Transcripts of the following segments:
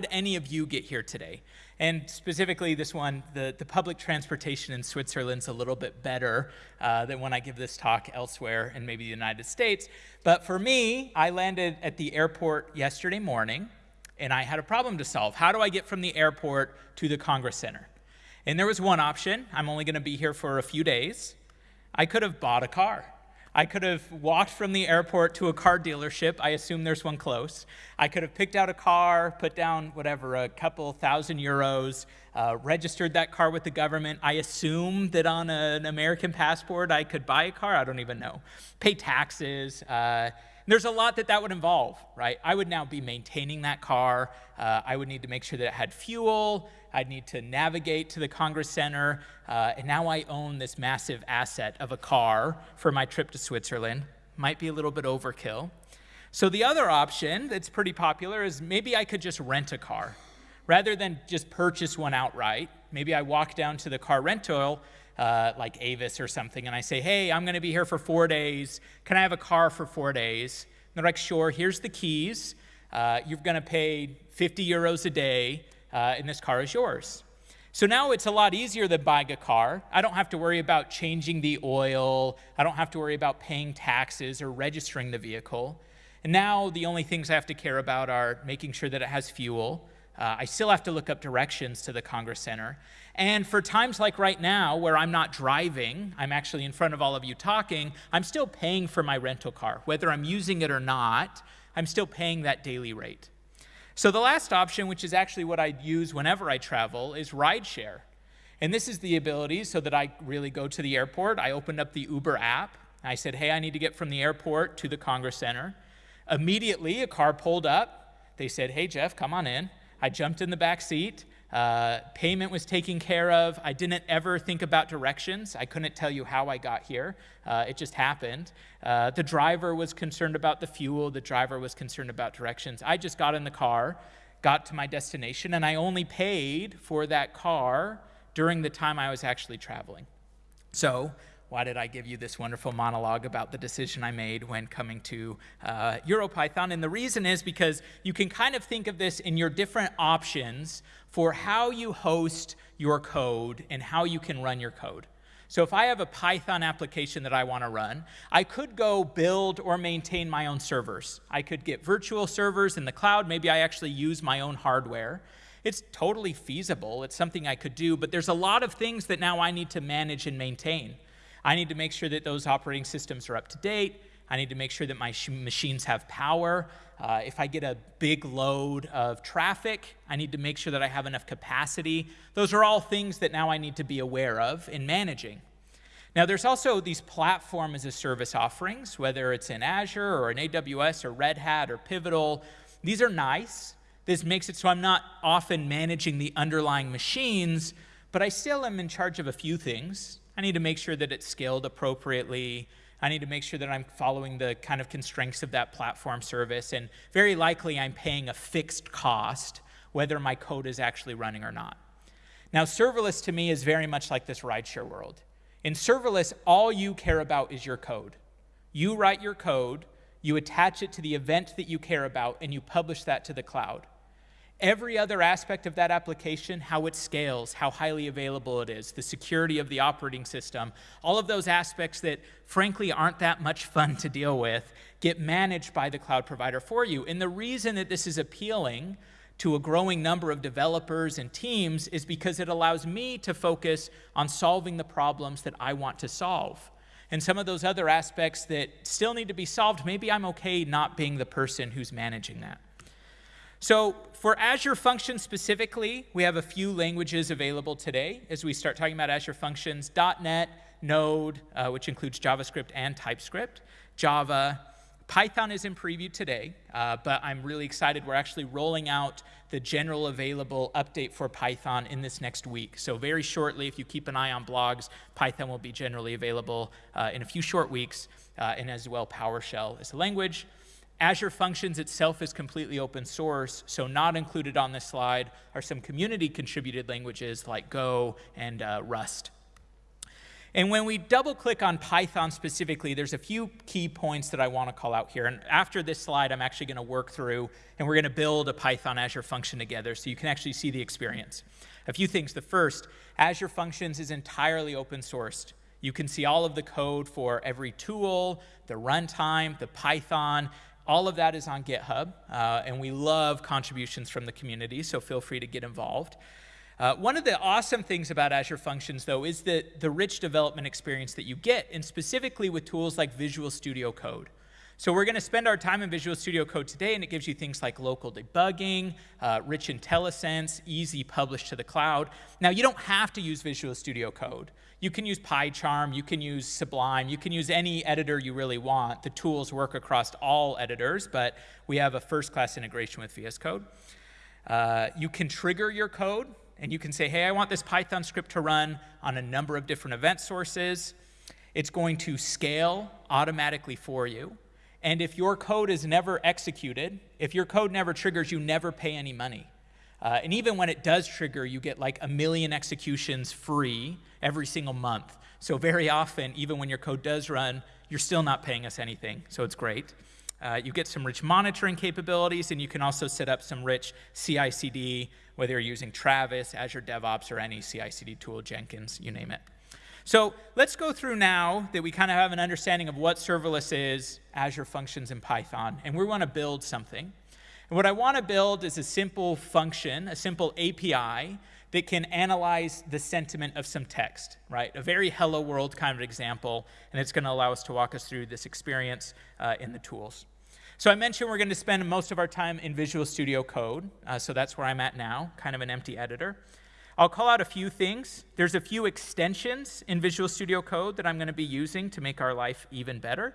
did any of you get here today? And specifically, this one, the, the public transportation in Switzerland's a little bit better uh, than when I give this talk elsewhere in maybe the United States. But for me, I landed at the airport yesterday morning, and I had a problem to solve. How do I get from the airport to the Congress Center? And there was one option. I'm only going to be here for a few days. I could have bought a car. I could have walked from the airport to a car dealership. I assume there's one close. I could have picked out a car, put down whatever, a couple thousand euros, uh, registered that car with the government. I assume that on an American passport I could buy a car. I don't even know. Pay taxes. Uh, there's a lot that that would involve, right? I would now be maintaining that car. Uh, I would need to make sure that it had fuel. I'd need to navigate to the Congress Center. Uh, and now I own this massive asset of a car for my trip to Switzerland. Might be a little bit overkill. So the other option that's pretty popular is maybe I could just rent a car. Rather than just purchase one outright, maybe I walk down to the car rental uh, like Avis or something, and I say, hey, I'm going to be here for four days. Can I have a car for four days? And they're like, sure, here's the keys. Uh, you're going to pay 50 euros a day uh, and this car is yours. So now it's a lot easier than buying a car. I don't have to worry about changing the oil. I don't have to worry about paying taxes or registering the vehicle. And now the only things I have to care about are making sure that it has fuel. Uh, I still have to look up directions to the Congress Center. And for times like right now, where I'm not driving, I'm actually in front of all of you talking, I'm still paying for my rental car. Whether I'm using it or not, I'm still paying that daily rate. So the last option, which is actually what I use whenever I travel, is rideshare. And this is the ability so that I really go to the airport. I opened up the Uber app. I said, hey, I need to get from the airport to the Congress Center. Immediately, a car pulled up. They said, hey, Jeff, come on in. I jumped in the back seat. Uh, payment was taken care of. I didn't ever think about directions. I couldn't tell you how I got here. Uh, it just happened. Uh, the driver was concerned about the fuel. The driver was concerned about directions. I just got in the car, got to my destination, and I only paid for that car during the time I was actually traveling. So why did I give you this wonderful monologue about the decision I made when coming to uh, EuroPython? And the reason is because you can kind of think of this in your different options for how you host your code and how you can run your code. So if I have a Python application that I want to run, I could go build or maintain my own servers. I could get virtual servers in the cloud. Maybe I actually use my own hardware. It's totally feasible. It's something I could do, but there's a lot of things that now I need to manage and maintain. I need to make sure that those operating systems are up to date. I need to make sure that my machines have power. Uh, if I get a big load of traffic, I need to make sure that I have enough capacity. Those are all things that now I need to be aware of in managing. Now, there's also these platform as a service offerings, whether it's in Azure or in AWS or Red Hat or Pivotal. These are nice. This makes it so I'm not often managing the underlying machines, but I still am in charge of a few things. I need to make sure that it's scaled appropriately. I need to make sure that I'm following the kind of constraints of that platform service. And very likely, I'm paying a fixed cost, whether my code is actually running or not. Now, serverless to me is very much like this rideshare world. In serverless, all you care about is your code. You write your code, you attach it to the event that you care about, and you publish that to the cloud. Every other aspect of that application, how it scales, how highly available it is, the security of the operating system, all of those aspects that frankly aren't that much fun to deal with, get managed by the cloud provider for you. And the reason that this is appealing to a growing number of developers and teams is because it allows me to focus on solving the problems that I want to solve. And some of those other aspects that still need to be solved, maybe I'm okay not being the person who's managing that. So for Azure Functions specifically, we have a few languages available today as we start talking about Azure Functions, .NET, Node, uh, which includes JavaScript and TypeScript, Java. Python is in preview today, uh, but I'm really excited. We're actually rolling out the general available update for Python in this next week. So very shortly, if you keep an eye on blogs, Python will be generally available uh, in a few short weeks, uh, and as well PowerShell is a language. Azure Functions itself is completely open source, so not included on this slide are some community contributed languages like Go and uh, Rust. And when we double click on Python specifically, there's a few key points that I want to call out here. And after this slide, I'm actually going to work through and we're going to build a Python Azure function together so you can actually see the experience. A few things. The first, Azure Functions is entirely open sourced. You can see all of the code for every tool, the runtime, the Python. All of that is on GitHub, uh, and we love contributions from the community, so feel free to get involved. Uh, one of the awesome things about Azure Functions, though, is the, the rich development experience that you get, and specifically with tools like Visual Studio Code. So we're going to spend our time in Visual Studio Code today, and it gives you things like local debugging, uh, rich IntelliSense, easy publish to the cloud. Now, you don't have to use Visual Studio Code. You can use PyCharm, you can use Sublime, you can use any editor you really want. The tools work across all editors, but we have a first-class integration with VS Code. Uh, you can trigger your code and you can say, hey, I want this Python script to run on a number of different event sources. It's going to scale automatically for you. And if your code is never executed, if your code never triggers, you never pay any money. Uh, and even when it does trigger, you get like a million executions free every single month. So very often, even when your code does run, you're still not paying us anything. So it's great. Uh, you get some rich monitoring capabilities, and you can also set up some rich CI/CD, whether you're using Travis, Azure DevOps, or any CI/CD tool, Jenkins, you name it. So let's go through now that we kind of have an understanding of what serverless is, Azure Functions, in Python, and we want to build something. And what I want to build is a simple function, a simple API that can analyze the sentiment of some text, right? A very hello world kind of example, and it's going to allow us to walk us through this experience uh, in the tools. So I mentioned we're going to spend most of our time in Visual Studio Code, uh, so that's where I'm at now, kind of an empty editor. I'll call out a few things. There's a few extensions in Visual Studio Code that I'm going to be using to make our life even better.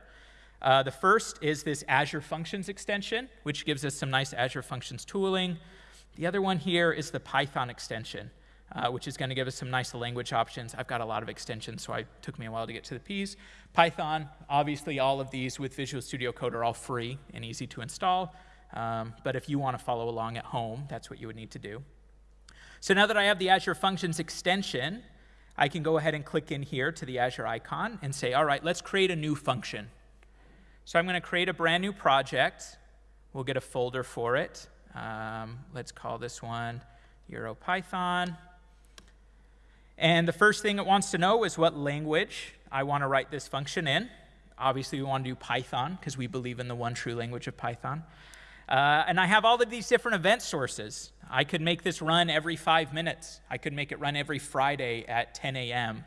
Uh, the first is this Azure Functions extension, which gives us some nice Azure Functions tooling. The other one here is the Python extension, uh, which is going to give us some nice language options. I've got a lot of extensions, so it took me a while to get to the P's. Python, obviously all of these with Visual Studio Code are all free and easy to install. Um, but if you want to follow along at home, that's what you would need to do. So now that I have the Azure Functions extension, I can go ahead and click in here to the Azure icon and say, all right, let's create a new function. So I'm going to create a brand new project. We'll get a folder for it. Um, let's call this one EuroPython. And the first thing it wants to know is what language I want to write this function in. Obviously, we want to do Python because we believe in the one true language of Python. Uh, and I have all of these different event sources. I could make this run every five minutes. I could make it run every Friday at 10 a.m.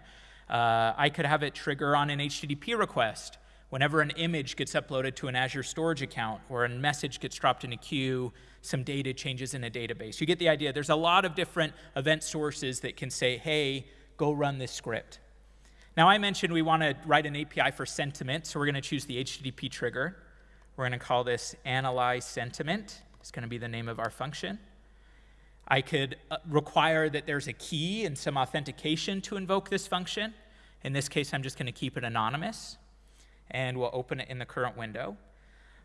Uh, I could have it trigger on an HTTP request whenever an image gets uploaded to an Azure storage account or a message gets dropped in a queue some data changes in a database. You get the idea. There's a lot of different event sources that can say, hey, go run this script. Now, I mentioned we want to write an API for sentiment, so we're going to choose the HTTP trigger. We're going to call this analyze sentiment. It's going to be the name of our function. I could uh, require that there's a key and some authentication to invoke this function. In this case, I'm just going to keep it anonymous, and we'll open it in the current window.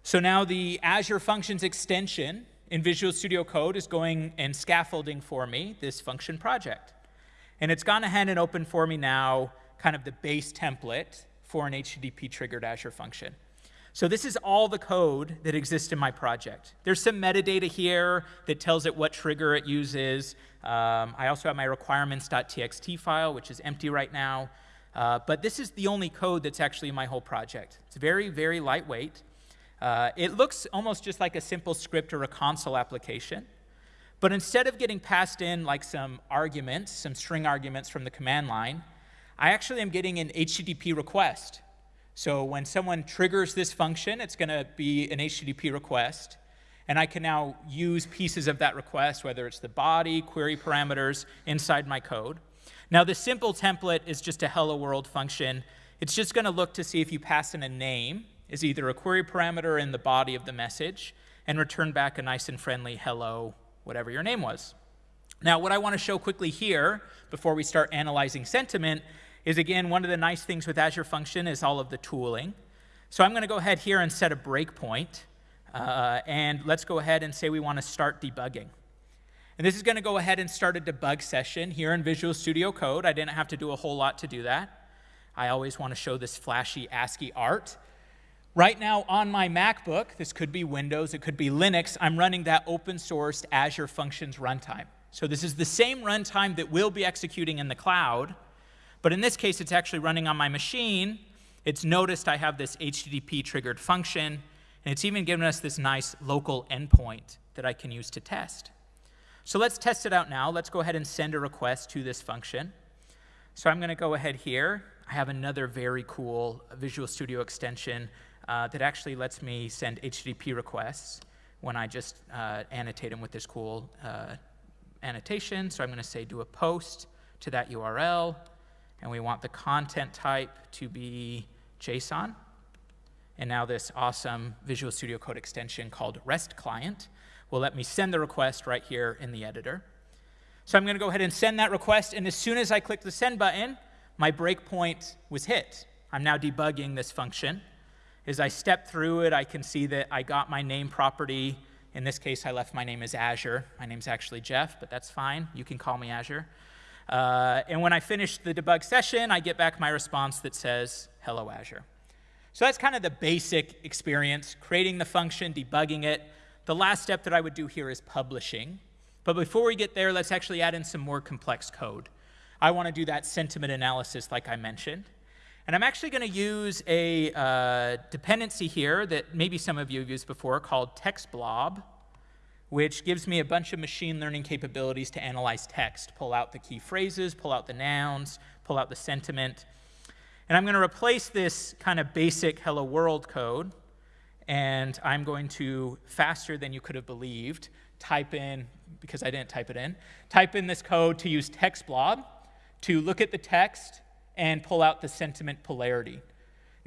So now the Azure Functions extension in Visual Studio Code is going and scaffolding for me this function project. And it's gone ahead and opened for me now kind of the base template for an HTTP triggered Azure function. So this is all the code that exists in my project. There's some metadata here that tells it what trigger it uses. Um, I also have my requirements.txt file, which is empty right now. Uh, but this is the only code that's actually in my whole project. It's very, very lightweight. Uh, it looks almost just like a simple script or a console application. But instead of getting passed in like some arguments, some string arguments from the command line, I actually am getting an HTTP request. So when someone triggers this function, it's going to be an HTTP request. And I can now use pieces of that request, whether it's the body, query parameters, inside my code. Now, the simple template is just a hello world function. It's just going to look to see if you pass in a name, is either a query parameter in the body of the message and return back a nice and friendly hello, whatever your name was. Now, what I want to show quickly here before we start analyzing sentiment is again, one of the nice things with Azure Function is all of the tooling. So I'm going to go ahead here and set a breakpoint. Uh, and let's go ahead and say we want to start debugging. And this is going to go ahead and start a debug session here in Visual Studio Code. I didn't have to do a whole lot to do that. I always want to show this flashy ASCII art. Right now on my MacBook, this could be Windows, it could be Linux, I'm running that open sourced Azure Functions runtime. So this is the same runtime that we'll be executing in the cloud, but in this case, it's actually running on my machine. It's noticed I have this HTTP triggered function, and it's even given us this nice local endpoint that I can use to test. So let's test it out now. Let's go ahead and send a request to this function. So I'm going to go ahead here. I have another very cool Visual Studio extension uh, that actually lets me send HTTP requests when I just uh, annotate them with this cool uh, annotation. So I'm going to say do a post to that URL, and we want the content type to be JSON. And now this awesome Visual Studio Code extension called REST client will let me send the request right here in the editor. So I'm going to go ahead and send that request, and as soon as I click the send button, my breakpoint was hit. I'm now debugging this function. As I step through it, I can see that I got my name property in this case, I left my name as Azure. My name's actually Jeff, but that's fine. You can call me Azure. Uh, and when I finish the debug session, I get back my response that says, hello, Azure. So that's kind of the basic experience, creating the function, debugging it. The last step that I would do here is publishing. But before we get there, let's actually add in some more complex code. I want to do that sentiment analysis like I mentioned. And I'm actually going to use a uh, dependency here that maybe some of you have used before called text TextBlob, which gives me a bunch of machine learning capabilities to analyze text, pull out the key phrases, pull out the nouns, pull out the sentiment. And I'm going to replace this kind of basic hello world code, and I'm going to, faster than you could have believed, type in, because I didn't type it in, type in this code to use TextBlob to look at the text and pull out the sentiment polarity.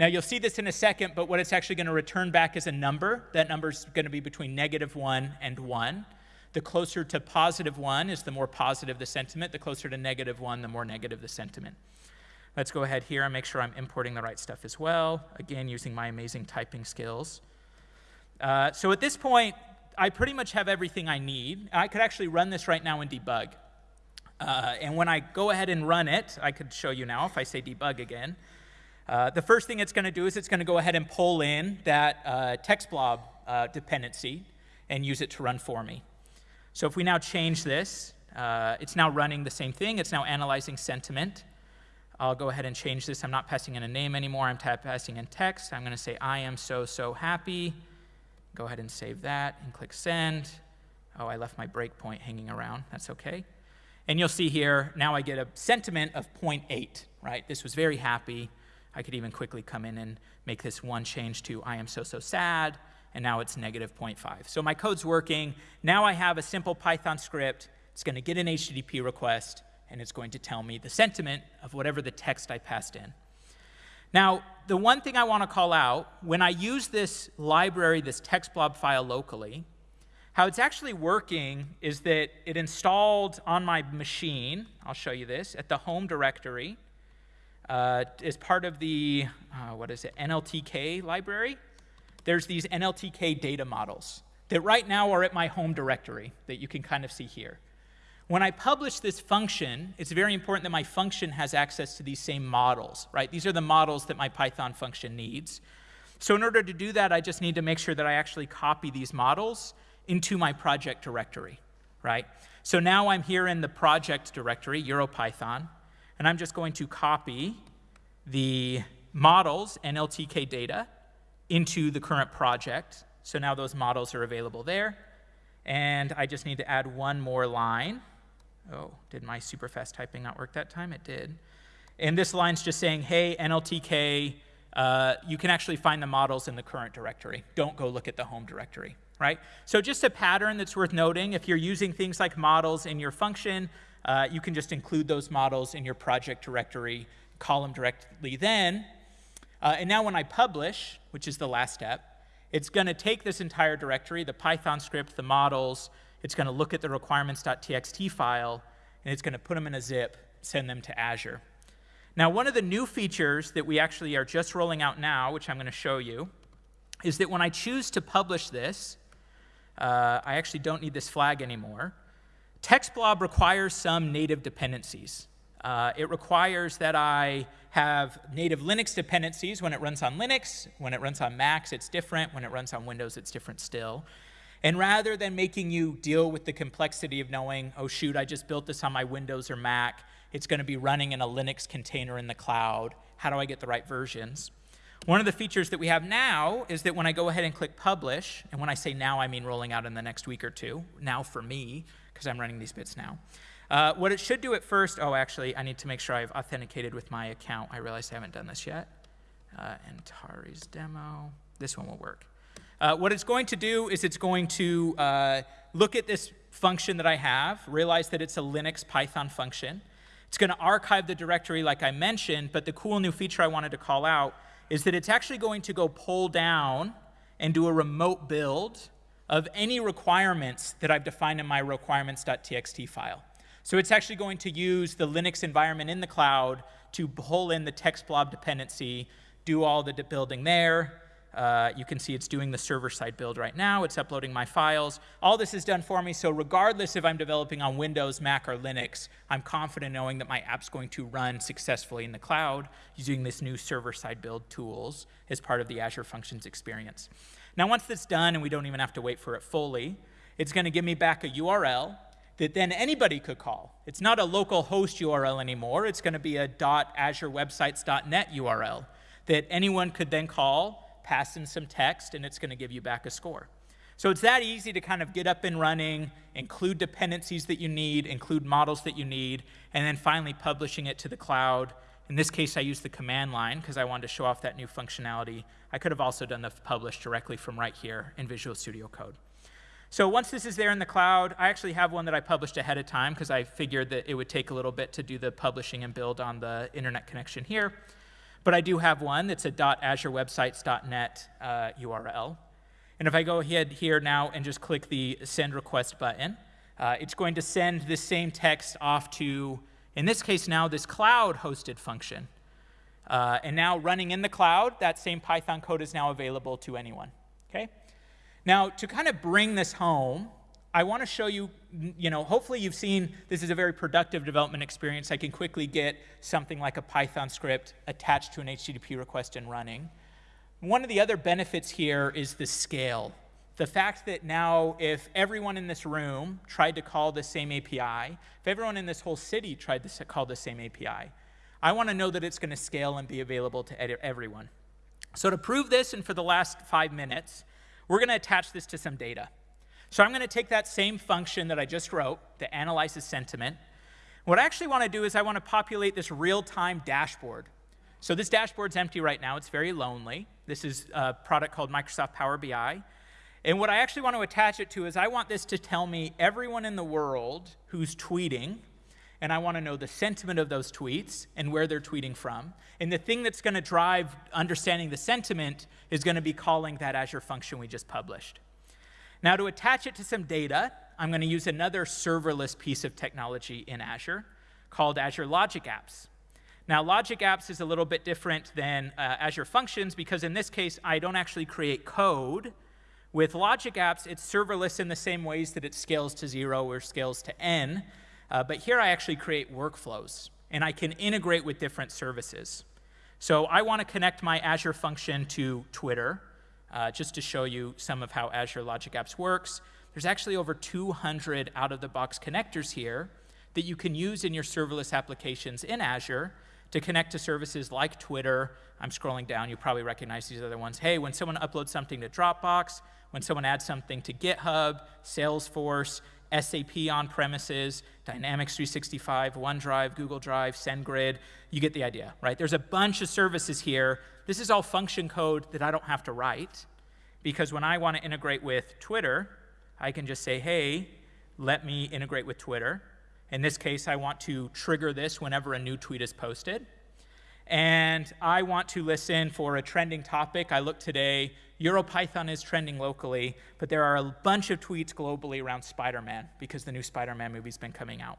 Now, you'll see this in a second, but what it's actually going to return back is a number. That number is going to be between negative 1 and 1. The closer to positive 1 is the more positive the sentiment. The closer to negative 1, the more negative the sentiment. Let's go ahead here and make sure I'm importing the right stuff as well. Again, using my amazing typing skills. Uh, so at this point, I pretty much have everything I need. I could actually run this right now and debug. Uh, and when I go ahead and run it, I could show you now if I say debug again. Uh, the first thing it's going to do is it's going to go ahead and pull in that uh, TextBlob uh, dependency and use it to run for me. So if we now change this, uh, it's now running the same thing. It's now analyzing sentiment. I'll go ahead and change this. I'm not passing in a name anymore. I'm passing in text. I'm going to say, I am so, so happy. Go ahead and save that and click send. Oh, I left my breakpoint hanging around. That's okay. And you'll see here, now I get a sentiment of 0.8, right? This was very happy. I could even quickly come in and make this one change to I am so, so sad, and now it's negative 0.5. So my code's working. Now I have a simple Python script. It's going to get an HTTP request, and it's going to tell me the sentiment of whatever the text I passed in. Now, the one thing I want to call out, when I use this library, this TextBlob file locally, how it's actually working is that it installed on my machine, I'll show you this, at the home directory, uh, as part of the, uh, what is it, NLTK library. There's these NLTK data models that right now are at my home directory that you can kind of see here. When I publish this function, it's very important that my function has access to these same models, right? These are the models that my Python function needs. So in order to do that, I just need to make sure that I actually copy these models into my project directory, right? So now I'm here in the project directory, EuroPython, and I'm just going to copy the models NLTK data into the current project. So now those models are available there. And I just need to add one more line. Oh, did my super fast typing not work that time? It did. And this line's just saying, hey, NLTK, uh, you can actually find the models in the current directory. Don't go look at the home directory right? So just a pattern that's worth noting, if you're using things like models in your function, uh, you can just include those models in your project directory, them directly then. Uh, and now when I publish, which is the last step, it's going to take this entire directory, the Python script, the models, it's going to look at the requirements.txt file, and it's going to put them in a zip, send them to Azure. Now, one of the new features that we actually are just rolling out now, which I'm going to show you, is that when I choose to publish this, uh, I actually don't need this flag anymore. TextBlob requires some native dependencies. Uh, it requires that I have native Linux dependencies when it runs on Linux. When it runs on Macs, it's different. When it runs on Windows, it's different still. And rather than making you deal with the complexity of knowing, oh, shoot, I just built this on my Windows or Mac, it's going to be running in a Linux container in the cloud. How do I get the right versions? One of the features that we have now is that when I go ahead and click publish, and when I say now, I mean rolling out in the next week or two, now for me, because I'm running these bits now. Uh, what it should do at first, oh, actually, I need to make sure I've authenticated with my account. I realize I haven't done this yet. Uh, Antares demo. This one will work. Uh, what it's going to do is it's going to uh, look at this function that I have, realize that it's a Linux Python function. It's going to archive the directory like I mentioned, but the cool new feature I wanted to call out is that it's actually going to go pull down and do a remote build of any requirements that I've defined in my requirements.txt file. So it's actually going to use the Linux environment in the cloud to pull in the TextBlob dependency, do all the building there, uh, you can see it's doing the server-side build right now. It's uploading my files. All this is done for me, so regardless if I'm developing on Windows, Mac, or Linux, I'm confident knowing that my app's going to run successfully in the cloud using this new server-side build tools as part of the Azure Functions experience. Now, once that's done, and we don't even have to wait for it fully, it's going to give me back a URL that then anybody could call. It's not a local host URL anymore. It's going to be a .azurewebsites.net URL that anyone could then call pass in some text, and it's going to give you back a score. So it's that easy to kind of get up and running, include dependencies that you need, include models that you need, and then finally publishing it to the cloud. In this case, I used the command line because I wanted to show off that new functionality. I could have also done the publish directly from right here in Visual Studio Code. So once this is there in the cloud, I actually have one that I published ahead of time because I figured that it would take a little bit to do the publishing and build on the internet connection here. But I do have one that's a .azurewebsites.net uh, URL. And if I go ahead here now and just click the send request button, uh, it's going to send this same text off to, in this case now, this cloud hosted function. Uh, and now running in the cloud, that same Python code is now available to anyone. Okay? Now, to kind of bring this home, I want to show you, you know, hopefully you've seen this is a very productive development experience. I can quickly get something like a Python script attached to an HTTP request and running. One of the other benefits here is the scale. The fact that now if everyone in this room tried to call the same API, if everyone in this whole city tried to call the same API, I want to know that it's going to scale and be available to everyone. So to prove this, and for the last five minutes, we're going to attach this to some data. So I'm going to take that same function that I just wrote that analyzes sentiment. What I actually want to do is I want to populate this real-time dashboard. So this dashboard's empty right now. It's very lonely. This is a product called Microsoft Power BI. And what I actually want to attach it to is I want this to tell me everyone in the world who's tweeting, and I want to know the sentiment of those tweets and where they're tweeting from. And the thing that's going to drive understanding the sentiment is going to be calling that Azure function we just published. Now to attach it to some data, I'm going to use another serverless piece of technology in Azure called Azure Logic Apps. Now, Logic Apps is a little bit different than uh, Azure Functions because in this case, I don't actually create code. With Logic Apps, it's serverless in the same ways that it scales to zero or scales to n. Uh, but here I actually create workflows, and I can integrate with different services. So I want to connect my Azure function to Twitter, uh, just to show you some of how Azure Logic Apps works. There's actually over 200 out-of-the-box connectors here that you can use in your serverless applications in Azure to connect to services like Twitter. I'm scrolling down, you probably recognize these other ones. Hey, when someone uploads something to Dropbox, when someone adds something to GitHub, Salesforce, SAP on premises, Dynamics 365, OneDrive, Google Drive, SendGrid. You get the idea, right? There's a bunch of services here. This is all function code that I don't have to write because when I want to integrate with Twitter, I can just say, hey, let me integrate with Twitter. In this case, I want to trigger this whenever a new tweet is posted. And I want to listen for a trending topic. I look today, EuroPython is trending locally, but there are a bunch of tweets globally around Spider-Man because the new Spider-Man movie's been coming out.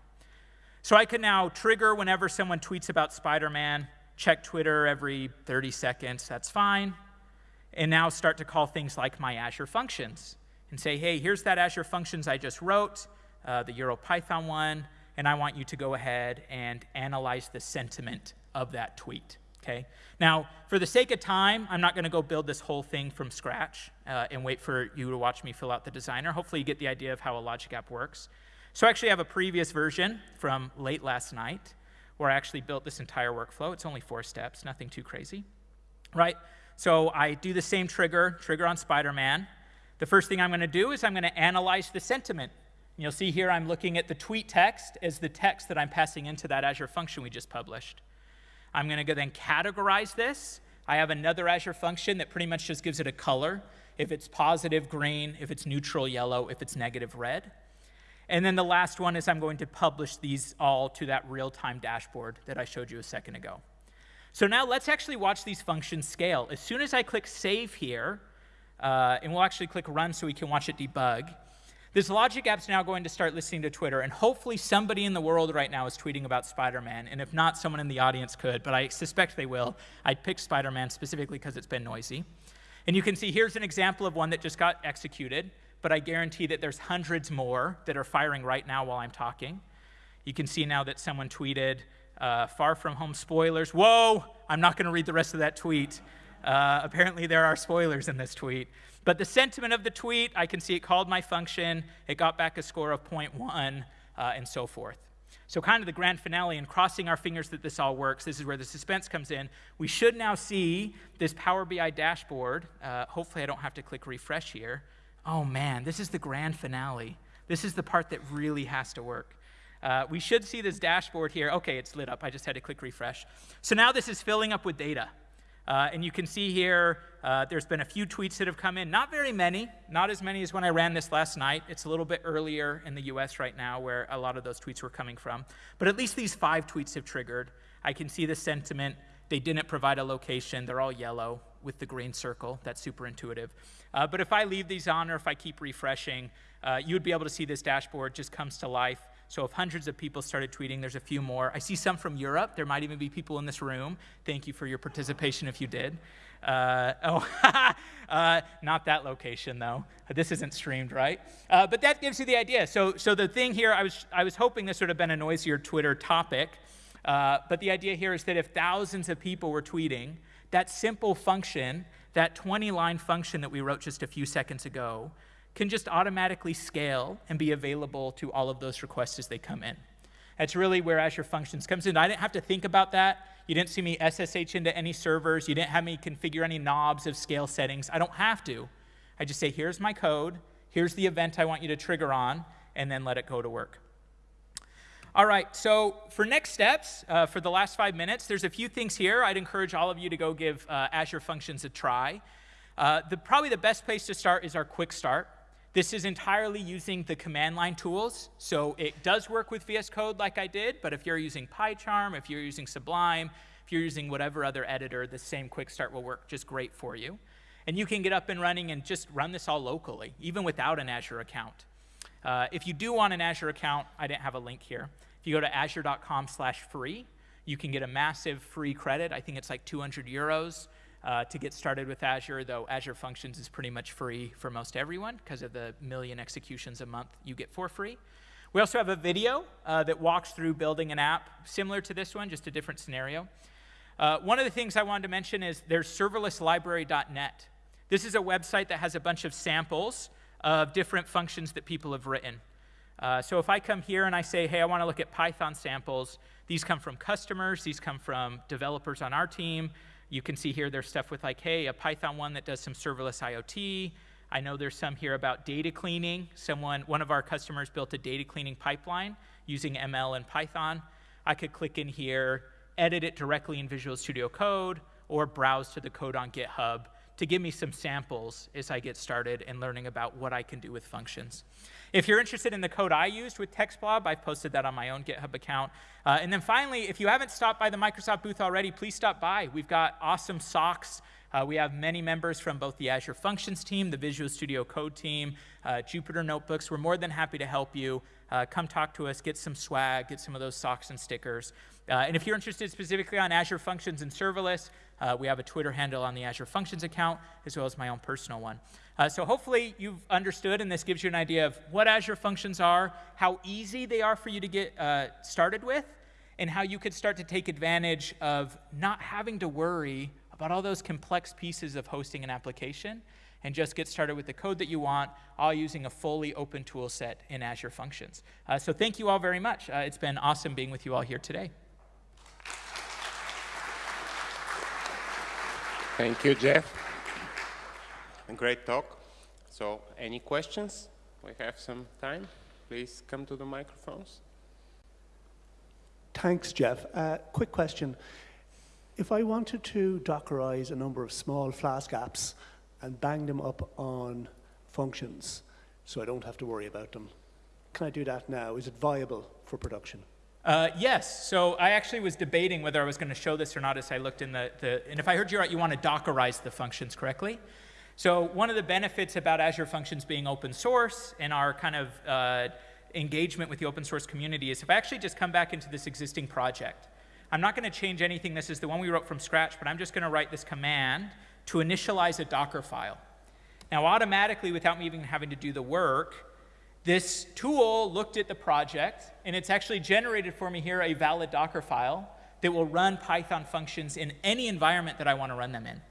So I can now trigger whenever someone tweets about Spider-Man, check Twitter every 30 seconds, that's fine, and now start to call things like my Azure functions and say, hey, here's that Azure functions I just wrote, uh, the EuroPython one, and I want you to go ahead and analyze the sentiment of that tweet. Okay. Now, for the sake of time, I'm not going to go build this whole thing from scratch uh, and wait for you to watch me fill out the designer. Hopefully, you get the idea of how a logic app works. So, I actually have a previous version from late last night where I actually built this entire workflow. It's only four steps, nothing too crazy, right? So, I do the same trigger, trigger on Spider Man. The first thing I'm going to do is I'm going to analyze the sentiment. You'll see here I'm looking at the tweet text as the text that I'm passing into that Azure function we just published. I'm going to go then categorize this. I have another Azure function that pretty much just gives it a color. If it's positive, green. If it's neutral, yellow. If it's negative, red. And then the last one is I'm going to publish these all to that real-time dashboard that I showed you a second ago. So now let's actually watch these functions scale. As soon as I click Save here, uh, and we'll actually click Run so we can watch it debug, this logic app's now going to start listening to Twitter, and hopefully somebody in the world right now is tweeting about Spider-Man, and if not, someone in the audience could, but I suspect they will. I picked Spider-Man specifically because it's been noisy. And you can see here's an example of one that just got executed, but I guarantee that there's hundreds more that are firing right now while I'm talking. You can see now that someone tweeted, uh, far from home spoilers. Whoa, I'm not going to read the rest of that tweet. Uh, apparently, there are spoilers in this tweet. But the sentiment of the tweet, I can see it called my function, it got back a score of 0.1, uh, and so forth. So, kind of the grand finale, and crossing our fingers that this all works, this is where the suspense comes in. We should now see this Power BI dashboard. Uh, hopefully, I don't have to click refresh here. Oh man, this is the grand finale. This is the part that really has to work. Uh, we should see this dashboard here. Okay, it's lit up. I just had to click refresh. So now this is filling up with data. Uh, and you can see here, uh, there's been a few tweets that have come in. Not very many, not as many as when I ran this last night. It's a little bit earlier in the US right now where a lot of those tweets were coming from. But at least these five tweets have triggered. I can see the sentiment. They didn't provide a location. They're all yellow with the green circle. That's super intuitive. Uh, but if I leave these on or if I keep refreshing, uh, you would be able to see this dashboard just comes to life. So if hundreds of people started tweeting, there's a few more. I see some from Europe. There might even be people in this room. Thank you for your participation if you did. Uh, oh, uh, not that location though. This isn't streamed, right? Uh, but that gives you the idea. So, so the thing here, I was, I was hoping this would have been a noisier Twitter topic. Uh, but the idea here is that if thousands of people were tweeting, that simple function, that 20 line function that we wrote just a few seconds ago, can just automatically scale and be available to all of those requests as they come in. That's really where Azure Functions comes in. I didn't have to think about that. You didn't see me SSH into any servers. You didn't have me configure any knobs of scale settings. I don't have to. I just say, here's my code, here's the event I want you to trigger on, and then let it go to work. All right, so for next steps, uh, for the last five minutes, there's a few things here. I'd encourage all of you to go give uh, Azure Functions a try. Uh, the, probably the best place to start is our quick start. This is entirely using the command line tools. So it does work with VS Code like I did, but if you're using PyCharm, if you're using Sublime, if you're using whatever other editor, the same quick start will work just great for you. And you can get up and running and just run this all locally, even without an Azure account. Uh, if you do want an Azure account, I didn't have a link here. If you go to azure.com slash free, you can get a massive free credit. I think it's like 200 euros uh, to get started with Azure, though Azure Functions is pretty much free for most everyone because of the million executions a month you get for free. We also have a video uh, that walks through building an app similar to this one, just a different scenario. Uh, one of the things I wanted to mention is there's serverlesslibrary.net. This is a website that has a bunch of samples of different functions that people have written. Uh, so if I come here and I say, hey, I want to look at Python samples, these come from customers, these come from developers on our team, you can see here there's stuff with like, hey, a Python one that does some serverless IoT. I know there's some here about data cleaning. Someone, one of our customers built a data cleaning pipeline using ML and Python. I could click in here, edit it directly in Visual Studio Code, or browse to the code on GitHub to give me some samples as I get started and learning about what I can do with functions. If you're interested in the code I used with TextBlob, I've posted that on my own GitHub account. Uh, and then finally, if you haven't stopped by the Microsoft booth already, please stop by. We've got awesome socks, Uh, we have many members from both the Azure Functions team, the Visual Studio Code team, uh, Jupyter Notebooks. We're more than happy to help you. Uh, come talk to us, get some swag, get some of those socks and stickers. Uh, and if you're interested specifically on Azure Functions and serverless, uh, we have a Twitter handle on the Azure Functions account, as well as my own personal one. Uh, so hopefully you've understood, and this gives you an idea of what Azure Functions are, how easy they are for you to get uh, started with, and how you could start to take advantage of not having to worry about all those complex pieces of hosting an application and just get started with the code that you want, all using a fully open tool set in Azure Functions. Uh, so thank you all very much. Uh, it's been awesome being with you all here today. Thank you, Jeff. Great talk. So any questions? We have some time. Please come to the microphones. Thanks, Jeff. Uh, quick question. If I wanted to Dockerize a number of small Flask apps and bang them up on functions so I don't have to worry about them, can I do that now? Is it viable for production? Uh, yes. So I actually was debating whether I was going to show this or not as I looked in the, the, and if I heard you right, you want to Dockerize the functions correctly. So one of the benefits about Azure Functions being open source and our kind of uh, engagement with the open source community is if I actually just come back into this existing project, I'm not going to change anything. This is the one we wrote from scratch, but I'm just going to write this command to initialize a Docker file. Now, automatically, without me even having to do the work, this tool looked at the project, and it's actually generated for me here a valid Docker file that will run Python functions in any environment that I want to run them in.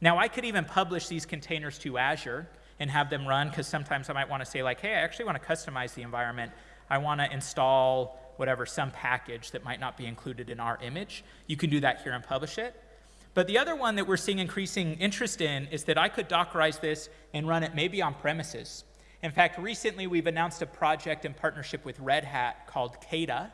Now, I could even publish these containers to Azure and have them run, because sometimes I might want to say, like, hey, I actually want to customize the environment. I want to install whatever, some package that might not be included in our image. You can do that here and publish it. But the other one that we're seeing increasing interest in is that I could Dockerize this and run it maybe on premises. In fact, recently we've announced a project in partnership with Red Hat called KEDA,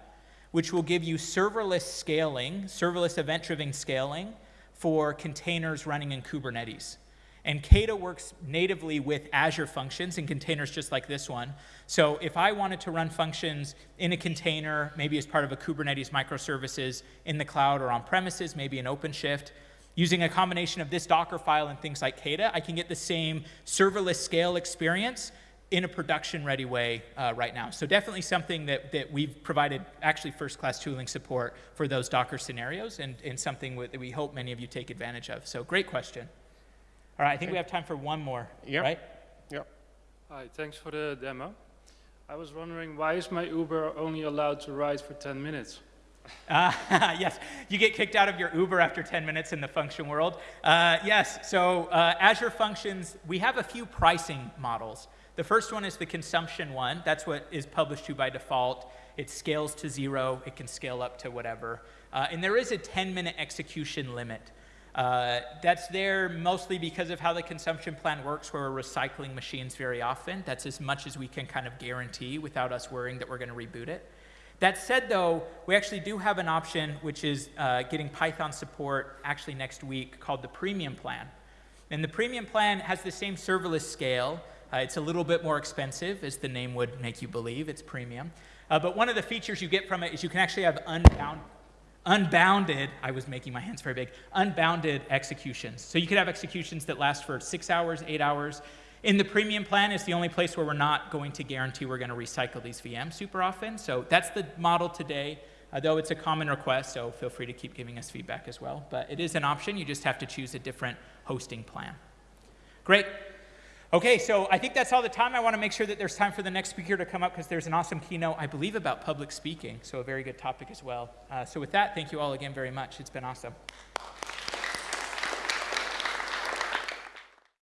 which will give you serverless scaling, serverless event-driven scaling for containers running in Kubernetes. And KEDA works natively with Azure functions and containers just like this one. So if I wanted to run functions in a container, maybe as part of a Kubernetes microservices in the cloud or on premises, maybe in OpenShift, using a combination of this Docker file and things like KEDA, I can get the same serverless scale experience in a production-ready way uh, right now. So definitely something that, that we've provided actually first-class tooling support for those Docker scenarios and, and something that we hope many of you take advantage of. So great question. All right, I think okay. we have time for one more, yep. right? Yep. Hi, thanks for the demo. I was wondering, why is my Uber only allowed to ride for 10 minutes? Uh, yes, you get kicked out of your Uber after 10 minutes in the function world. Uh, yes, so uh, Azure Functions, we have a few pricing models. The first one is the consumption one. That's what is published to by default. It scales to zero. It can scale up to whatever. Uh, and there is a 10-minute execution limit. Uh, that's there mostly because of how the consumption plan works, where we're recycling machines very often. That's as much as we can kind of guarantee without us worrying that we're going to reboot it. That said, though, we actually do have an option, which is uh, getting Python support actually next week, called the Premium Plan. And the Premium Plan has the same serverless scale, uh, it's a little bit more expensive, as the name would make you believe. It's premium. Uh, but one of the features you get from it is you can actually have unbound, unbounded, I was making my hands very big, unbounded executions. So you could have executions that last for six hours, eight hours. In the premium plan is the only place where we're not going to guarantee we're going to recycle these VMs super often. So that's the model today, uh, though it's a common request, so feel free to keep giving us feedback as well. But it is an option. You just have to choose a different hosting plan. Great. Okay, so I think that's all the time. I want to make sure that there's time for the next speaker to come up because there's an awesome keynote, I believe, about public speaking, so a very good topic as well. Uh, so with that, thank you all again very much. It's been awesome.